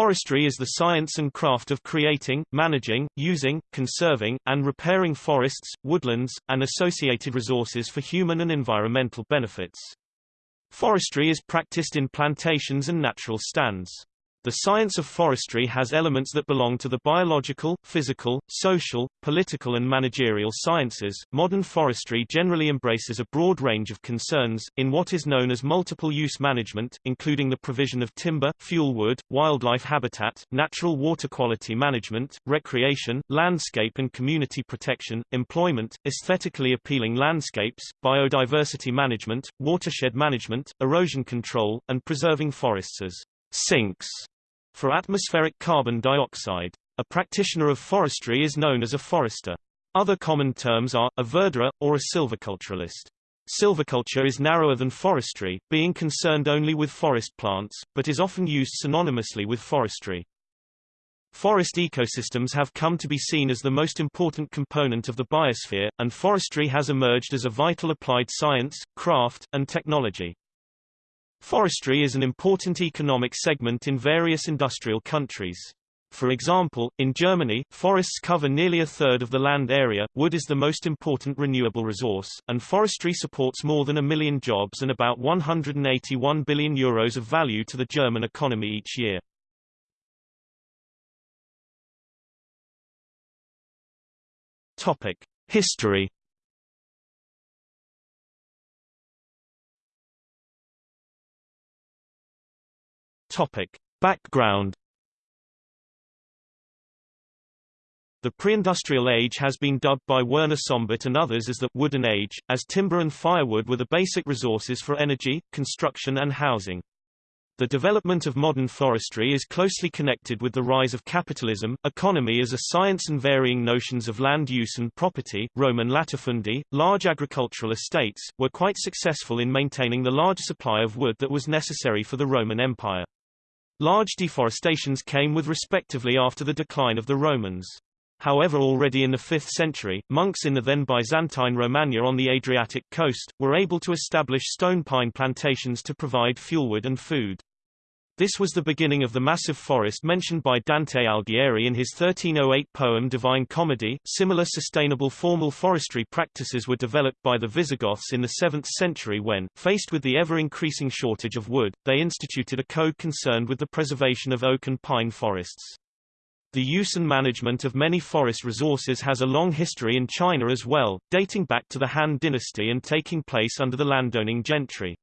Forestry is the science and craft of creating, managing, using, conserving, and repairing forests, woodlands, and associated resources for human and environmental benefits. Forestry is practiced in plantations and natural stands. The science of forestry has elements that belong to the biological, physical, social, political and managerial sciences. Modern forestry generally embraces a broad range of concerns, in what is known as multiple-use management, including the provision of timber, fuelwood, wildlife habitat, natural water quality management, recreation, landscape and community protection, employment, aesthetically appealing landscapes, biodiversity management, watershed management, erosion control, and preserving forests as sinks for atmospheric carbon dioxide. A practitioner of forestry is known as a forester. Other common terms are, a verderer, or a silviculturalist. Silviculture is narrower than forestry, being concerned only with forest plants, but is often used synonymously with forestry. Forest ecosystems have come to be seen as the most important component of the biosphere, and forestry has emerged as a vital applied science, craft, and technology. Forestry is an important economic segment in various industrial countries. For example, in Germany, forests cover nearly a third of the land area, wood is the most important renewable resource, and forestry supports more than a million jobs and about 181 billion euros of value to the German economy each year. Topic. History Topic. Background The pre-industrial age has been dubbed by Werner Sombart and others as the wooden age, as timber and firewood were the basic resources for energy, construction and housing. The development of modern forestry is closely connected with the rise of capitalism, economy as a science and varying notions of land use and property. Roman latifundia, large agricultural estates, were quite successful in maintaining the large supply of wood that was necessary for the Roman Empire. Large deforestations came with respectively after the decline of the Romans. However already in the 5th century, monks in the then Byzantine Romagna on the Adriatic coast, were able to establish stone pine plantations to provide fuelwood and food. This was the beginning of the massive forest mentioned by Dante Alighieri in his 1308 poem Divine Comedy. Similar sustainable formal forestry practices were developed by the Visigoths in the 7th century when, faced with the ever-increasing shortage of wood, they instituted a code concerned with the preservation of oak and pine forests. The use and management of many forest resources has a long history in China as well, dating back to the Han dynasty and taking place under the landowning gentry.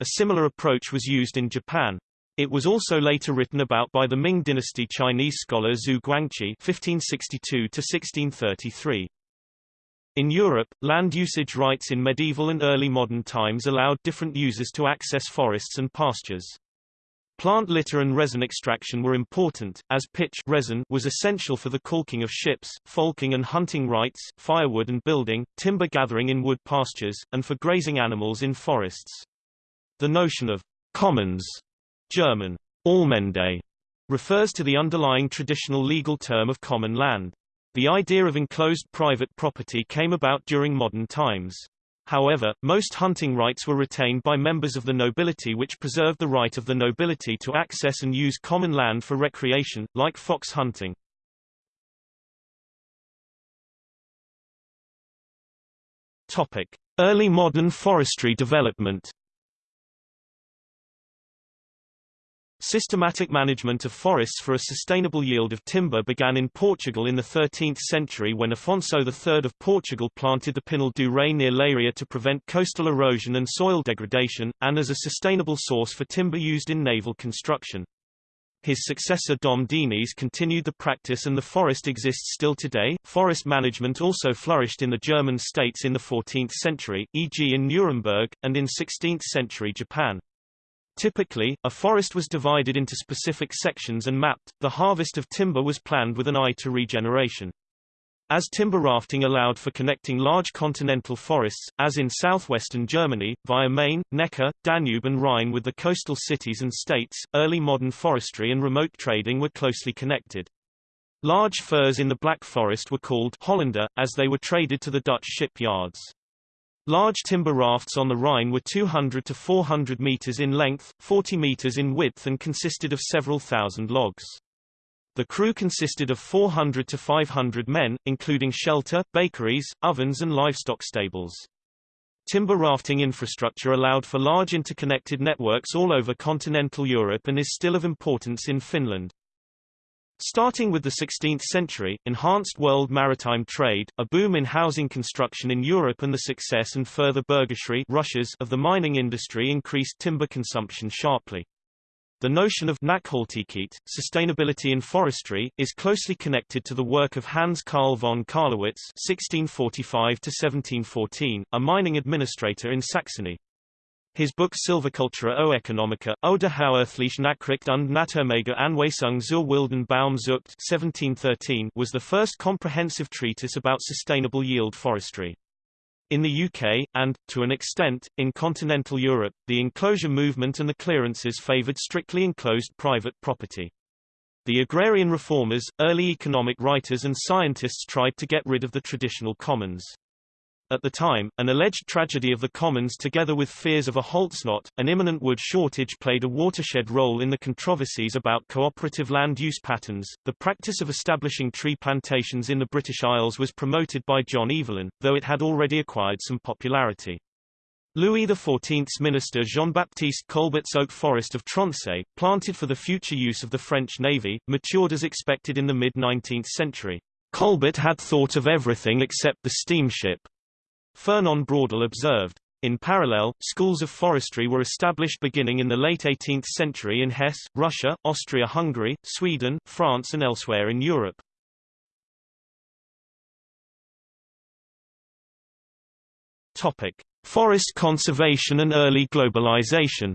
A similar approach was used in Japan, it was also later written about by the Ming dynasty Chinese scholar Xu Guangqi (1562–1633). In Europe, land usage rights in medieval and early modern times allowed different users to access forests and pastures. Plant litter and resin extraction were important, as pitch resin was essential for the caulking of ships, folking and hunting rights, firewood and building, timber gathering in wood pastures, and for grazing animals in forests. The notion of commons German Allmende refers to the underlying traditional legal term of common land. The idea of enclosed private property came about during modern times. However, most hunting rights were retained by members of the nobility which preserved the right of the nobility to access and use common land for recreation, like fox hunting. Topic. Early modern forestry development Systematic management of forests for a sustainable yield of timber began in Portugal in the 13th century when Afonso III of Portugal planted the Pinhal do Rei near Leiria to prevent coastal erosion and soil degradation, and as a sustainable source for timber used in naval construction. His successor Dom Dinis continued the practice and the forest exists still today. Forest management also flourished in the German states in the 14th century, e.g. in Nuremberg, and in 16th century Japan. Typically, a forest was divided into specific sections and mapped. The harvest of timber was planned with an eye to regeneration. As timber rafting allowed for connecting large continental forests, as in southwestern Germany, via Main, Neckar, Danube and Rhine with the coastal cities and states, early modern forestry and remote trading were closely connected. Large firs in the Black Forest were called Hollander, as they were traded to the Dutch shipyards. Large timber rafts on the Rhine were 200 to 400 meters in length, 40 meters in width and consisted of several thousand logs. The crew consisted of 400 to 500 men, including shelter, bakeries, ovens and livestock stables. Timber rafting infrastructure allowed for large interconnected networks all over continental Europe and is still of importance in Finland. Starting with the 16th century, enhanced world maritime trade, a boom in housing construction in Europe and the success and further Berggeschrey rushes of the mining industry increased timber consumption sharply. The notion of Nachhaltigkeit, sustainability in forestry, is closely connected to the work of Hans Carl von Karlowitz (1645–1714), a mining administrator in Saxony. His book Sylvicultura oeconomica, oder Hauehrliche Nachricht und Naturmäßige Anweisung zur wilden Baumzucht 1713 was the first comprehensive treatise about sustainable yield forestry. In the UK, and, to an extent, in continental Europe, the enclosure movement and the clearances favoured strictly enclosed private property. The agrarian reformers, early economic writers and scientists tried to get rid of the traditional commons. At the time, an alleged tragedy of the commons together with fears of a Holznot, an imminent wood shortage played a watershed role in the controversies about cooperative land use patterns. The practice of establishing tree plantations in the British Isles was promoted by John Evelyn, though it had already acquired some popularity. Louis XIV's minister Jean-Baptiste Colbert's oak forest of Tronçais, planted for the future use of the French navy, matured as expected in the mid-19th century. Colbert had thought of everything except the steamship. Fernand Braudel observed. In parallel, schools of forestry were established beginning in the late 18th century in Hesse, Russia, Austria-Hungary, Sweden, France and elsewhere in Europe. Topic: Forest conservation and early globalization.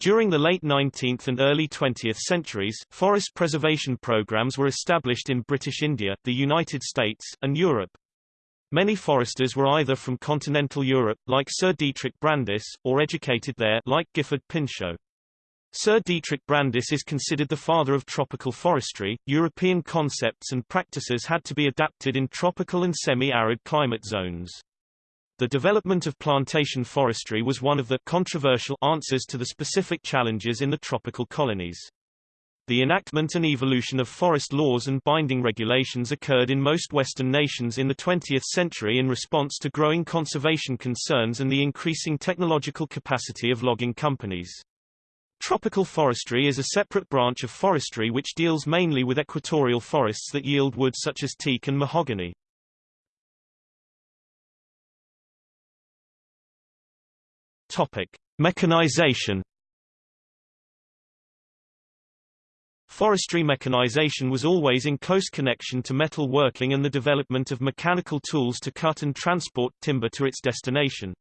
During the late 19th and early 20th centuries, forest preservation programs were established in British India, the United States, and Europe. Many foresters were either from continental Europe, like Sir Dietrich Brandis, or educated there, like Gifford Pinchot. Sir Dietrich Brandis is considered the father of tropical forestry. European concepts and practices had to be adapted in tropical and semi-arid climate zones. The development of plantation forestry was one of the controversial answers to the specific challenges in the tropical colonies. The enactment and evolution of forest laws and binding regulations occurred in most Western nations in the 20th century in response to growing conservation concerns and the increasing technological capacity of logging companies. Tropical forestry is a separate branch of forestry which deals mainly with equatorial forests that yield wood such as teak and mahogany. Topic: Mechanization. Forestry mechanization was always in close connection to metal working and the development of mechanical tools to cut and transport timber to its destination.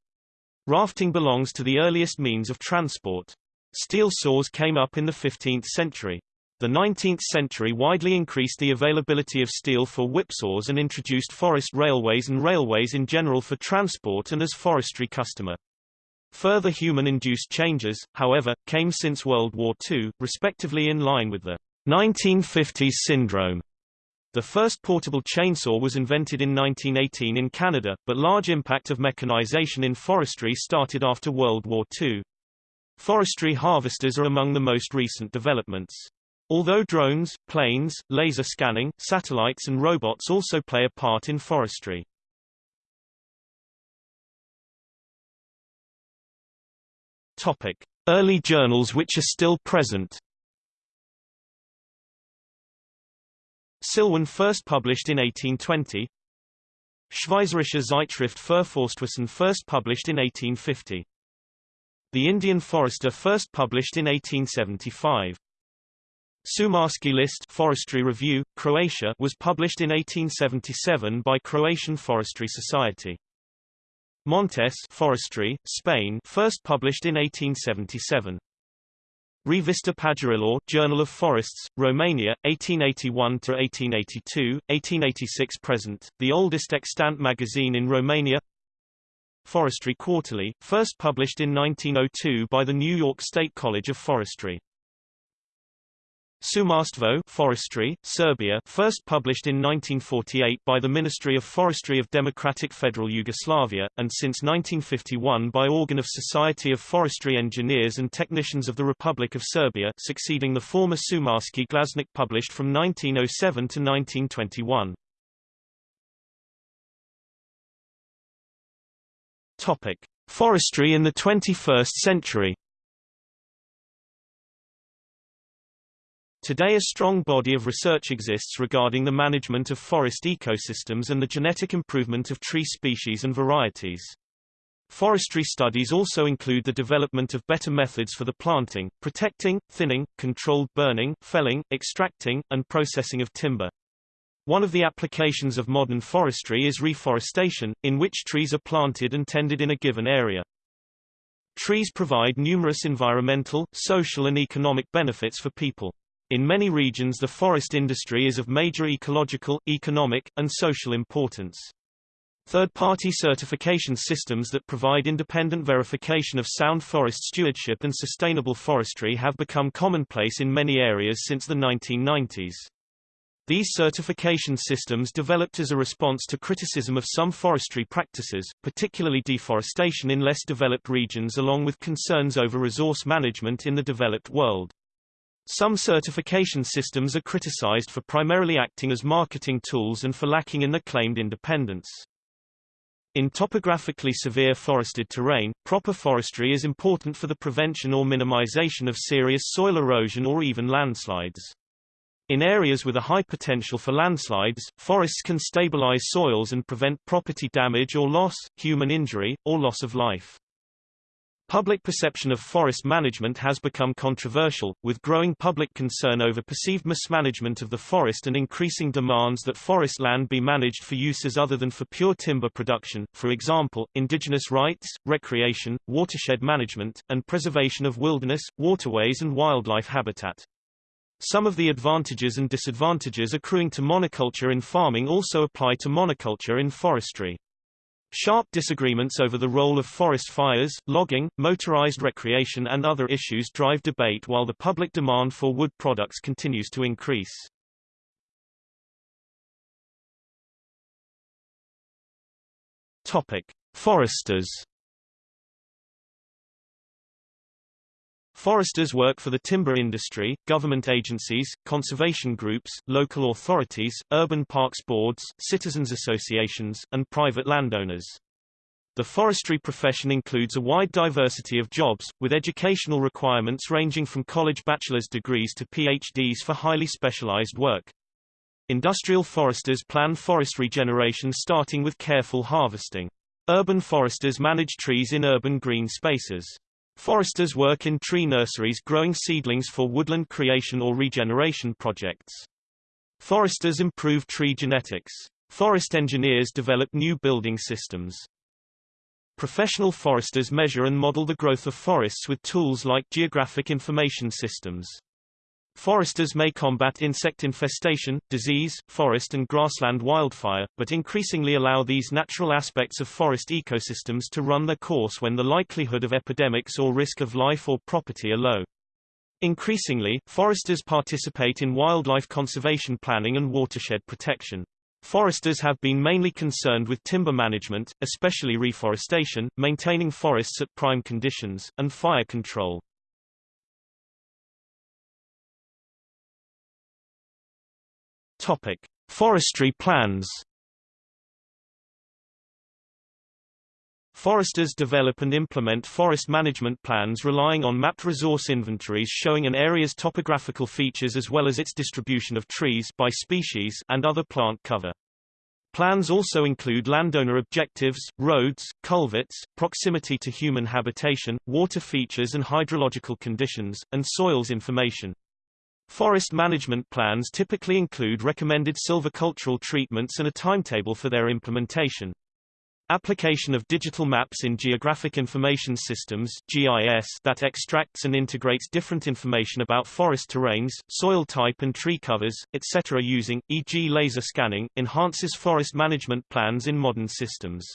Rafting belongs to the earliest means of transport. Steel saws came up in the 15th century. The 19th century widely increased the availability of steel for whipsaws and introduced forest railways and railways in general for transport and as forestry customer. Further human-induced changes, however, came since World War II, respectively in line with the 1950s syndrome. The first portable chainsaw was invented in 1918 in Canada, but large impact of mechanization in forestry started after World War II. Forestry harvesters are among the most recent developments. Although drones, planes, laser scanning, satellites and robots also play a part in forestry. Topic: Early journals which are still present. Sylwan first published in 1820. Schweizerische Zeitschrift für Forstwesen first published in 1850. The Indian Forester first published in 1875. Šumarski list Forestry Review, Croatia was published in 1877 by Croatian Forestry Society. Montes Forestry, Spain first published in 1877. Revista Pădurilor, Journal of Forests, Romania, 1881–1882, 1886 present, the oldest extant magazine in Romania Forestry Quarterly, first published in 1902 by the New York State College of Forestry. Šumarstvo Forestry, Serbia first published in 1948 by the Ministry of Forestry of Democratic Federal Yugoslavia, and since 1951 by Organ of Society of Forestry Engineers and Technicians of the Republic of Serbia succeeding the former Šumarski Glasnik published from 1907 to 1921. Topic. Forestry in the 21st century Today a strong body of research exists regarding the management of forest ecosystems and the genetic improvement of tree species and varieties. Forestry studies also include the development of better methods for the planting, protecting, thinning, controlled burning, felling, extracting, and processing of timber. One of the applications of modern forestry is reforestation, in which trees are planted and tended in a given area. Trees provide numerous environmental, social and economic benefits for people. In many regions the forest industry is of major ecological, economic, and social importance. Third-party certification systems that provide independent verification of sound forest stewardship and sustainable forestry have become commonplace in many areas since the 1990s. These certification systems developed as a response to criticism of some forestry practices, particularly deforestation in less developed regions along with concerns over resource management in the developed world. Some certification systems are criticized for primarily acting as marketing tools and for lacking in the claimed independence. In topographically severe forested terrain, proper forestry is important for the prevention or minimization of serious soil erosion or even landslides. In areas with a high potential for landslides, forests can stabilize soils and prevent property damage or loss, human injury, or loss of life. Public perception of forest management has become controversial, with growing public concern over perceived mismanagement of the forest and increasing demands that forest land be managed for uses other than for pure timber production, for example, indigenous rights, recreation, watershed management, and preservation of wilderness, waterways and wildlife habitat. Some of the advantages and disadvantages accruing to monoculture in farming also apply to monoculture in forestry. Sharp disagreements over the role of forest fires, logging, motorized recreation and other issues drive debate while the public demand for wood products continues to increase. Topic: Foresters Foresters work for the timber industry, government agencies, conservation groups, local authorities, urban parks boards, citizens associations, and private landowners. The forestry profession includes a wide diversity of jobs, with educational requirements ranging from college bachelor's degrees to PhDs for highly specialized work. Industrial foresters plan forest regeneration starting with careful harvesting. Urban foresters manage trees in urban green spaces. Foresters work in tree nurseries growing seedlings for woodland creation or regeneration projects. Foresters improve tree genetics. Forest engineers develop new building systems. Professional foresters measure and model the growth of forests with tools like geographic information systems. Foresters may combat insect infestation, disease, forest and grassland wildfire, but increasingly allow these natural aspects of forest ecosystems to run their course when the likelihood of epidemics or risk of life or property are low. Increasingly, foresters participate in wildlife conservation planning and watershed protection. Foresters have been mainly concerned with timber management, especially reforestation, maintaining forests at prime conditions, and fire control. Topic: Forestry plans. Foresters develop and implement forest management plans relying on mapped resource inventories showing an area's topographical features as well as its distribution of trees by species and other plant cover. Plans also include landowner objectives, roads, culverts, proximity to human habitation, water features and hydrological conditions, and soils information. Forest management plans typically include recommended silvicultural treatments and a timetable for their implementation. Application of digital maps in Geographic Information Systems GIS that extracts and integrates different information about forest terrains, soil type and tree covers, etc. using, e.g. laser scanning, enhances forest management plans in modern systems.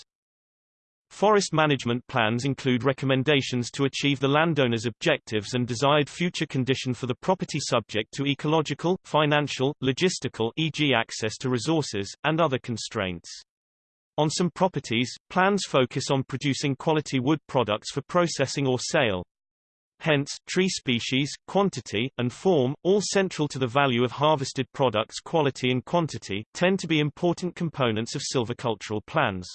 Forest management plans include recommendations to achieve the landowner's objectives and desired future condition for the property subject to ecological, financial, logistical e.g. access to resources, and other constraints. On some properties, plans focus on producing quality wood products for processing or sale. Hence, tree species, quantity, and form, all central to the value of harvested products quality and quantity, tend to be important components of silvicultural plans.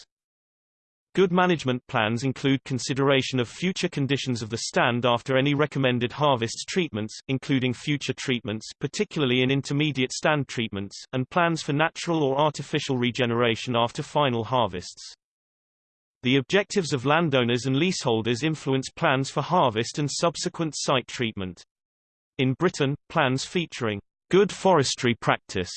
Good management plans include consideration of future conditions of the stand after any recommended harvests treatments, including future treatments particularly in intermediate stand treatments, and plans for natural or artificial regeneration after final harvests. The objectives of landowners and leaseholders influence plans for harvest and subsequent site treatment. In Britain, plans featuring good forestry practice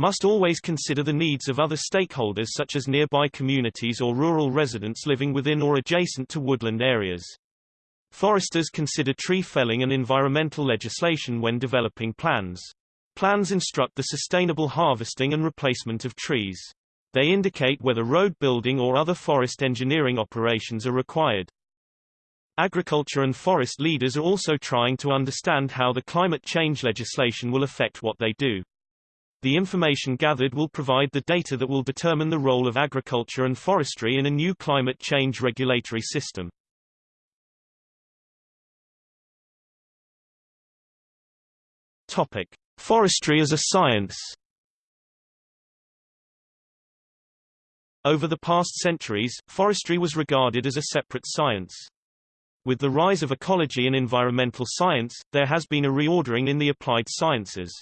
must always consider the needs of other stakeholders such as nearby communities or rural residents living within or adjacent to woodland areas. Foresters consider tree felling and environmental legislation when developing plans. Plans instruct the sustainable harvesting and replacement of trees. They indicate whether road building or other forest engineering operations are required. Agriculture and forest leaders are also trying to understand how the climate change legislation will affect what they do. The information gathered will provide the data that will determine the role of agriculture and forestry in a new climate change regulatory system. Topic: Forestry as a science. Over the past centuries, forestry was regarded as a separate science. With the rise of ecology and environmental science, there has been a reordering in the applied sciences.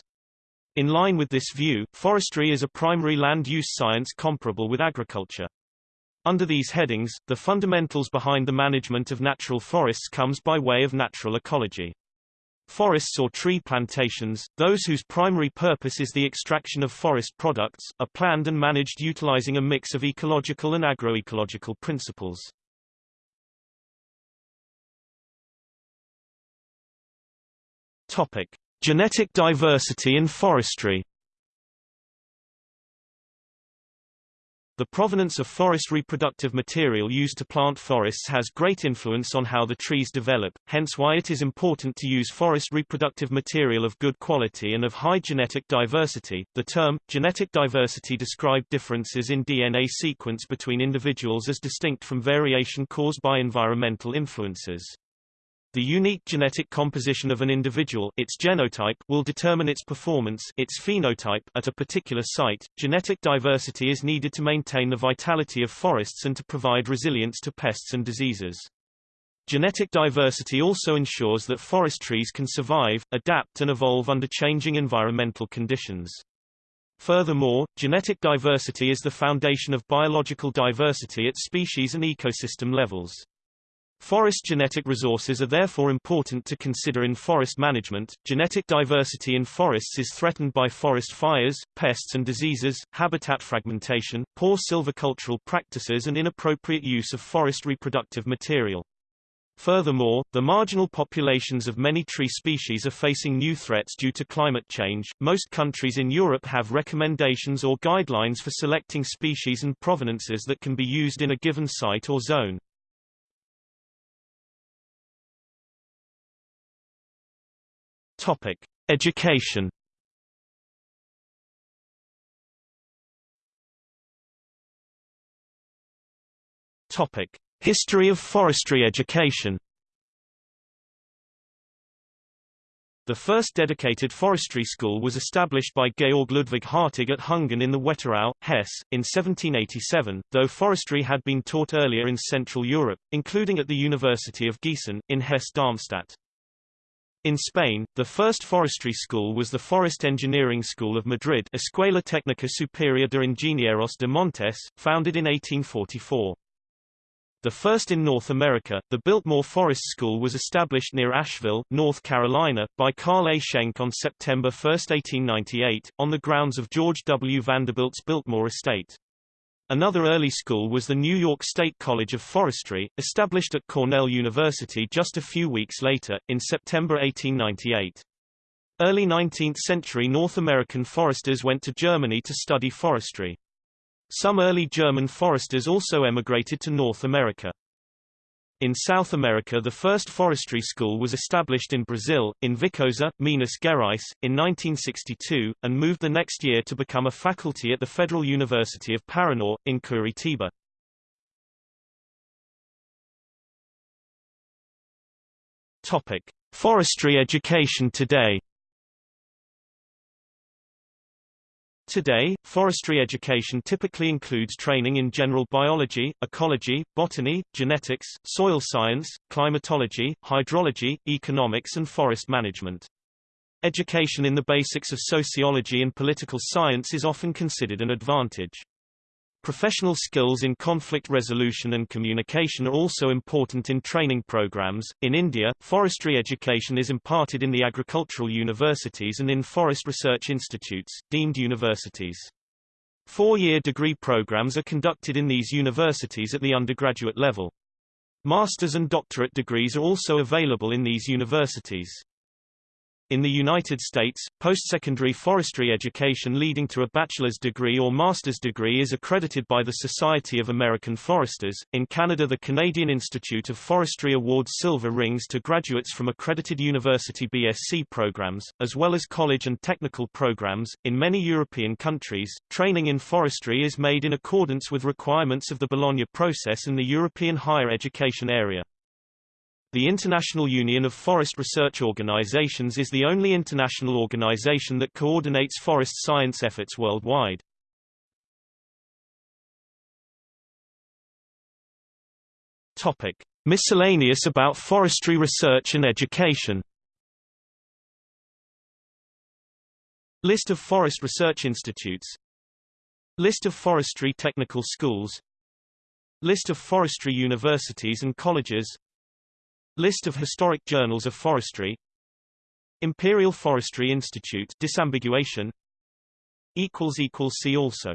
In line with this view, forestry is a primary land use science comparable with agriculture. Under these headings, the fundamentals behind the management of natural forests comes by way of natural ecology. Forests or tree plantations, those whose primary purpose is the extraction of forest products, are planned and managed utilizing a mix of ecological and agroecological principles. Topic: Genetic diversity in forestry The provenance of forest reproductive material used to plant forests has great influence on how the trees develop, hence why it is important to use forest reproductive material of good quality and of high genetic diversity. The term, genetic diversity describe differences in DNA sequence between individuals as distinct from variation caused by environmental influences. The unique genetic composition of an individual its genotype will determine its performance its phenotype at a particular site. Genetic diversity is needed to maintain the vitality of forests and to provide resilience to pests and diseases. Genetic diversity also ensures that forest trees can survive, adapt and evolve under changing environmental conditions. Furthermore, genetic diversity is the foundation of biological diversity at species and ecosystem levels. Forest genetic resources are therefore important to consider in forest management. Genetic diversity in forests is threatened by forest fires, pests and diseases, habitat fragmentation, poor silvicultural practices and inappropriate use of forest reproductive material. Furthermore, the marginal populations of many tree species are facing new threats due to climate change. Most countries in Europe have recommendations or guidelines for selecting species and provenances that can be used in a given site or zone. Topic: Education. Topic: History of forestry education. The first dedicated forestry school was established by Georg Ludwig Hartig at Hungen in the Wetterau, Hesse, in 1787, though forestry had been taught earlier in Central Europe, including at the University of Gießen, in Hesse-Darmstadt. In Spain, the first forestry school was the Forest Engineering School of Madrid Escuela Técnica Superior de Ingenieros de Montes, founded in 1844. The first in North America, the Biltmore Forest School was established near Asheville, North Carolina, by Carl A. Schenck on September 1, 1898, on the grounds of George W. Vanderbilt's Biltmore estate. Another early school was the New York State College of Forestry, established at Cornell University just a few weeks later, in September 1898. Early 19th century North American foresters went to Germany to study forestry. Some early German foresters also emigrated to North America. In South America the first forestry school was established in Brazil, in Viçosa, Minas Gerais, in 1962, and moved the next year to become a faculty at the Federal University of Paraná, in Curitiba. Topic. Forestry education today Today, forestry education typically includes training in general biology, ecology, botany, genetics, soil science, climatology, hydrology, economics and forest management. Education in the basics of sociology and political science is often considered an advantage. Professional skills in conflict resolution and communication are also important in training programs. In India, forestry education is imparted in the agricultural universities and in forest research institutes, deemed universities. Four-year degree programs are conducted in these universities at the undergraduate level. Master's and doctorate degrees are also available in these universities. In the United States, postsecondary forestry education leading to a bachelor's degree or master's degree is accredited by the Society of American Foresters. In Canada, the Canadian Institute of Forestry awards silver rings to graduates from accredited university BSc programs, as well as college and technical programs. In many European countries, training in forestry is made in accordance with requirements of the Bologna process in the European higher education area. The International Union of Forest Research Organizations is the only international organization that coordinates forest science efforts worldwide. Topic: Miscellaneous about forestry research and education. List of forest research institutes List of forestry technical schools List of forestry universities and colleges List of historic journals of forestry. Imperial Forestry Institute disambiguation. See also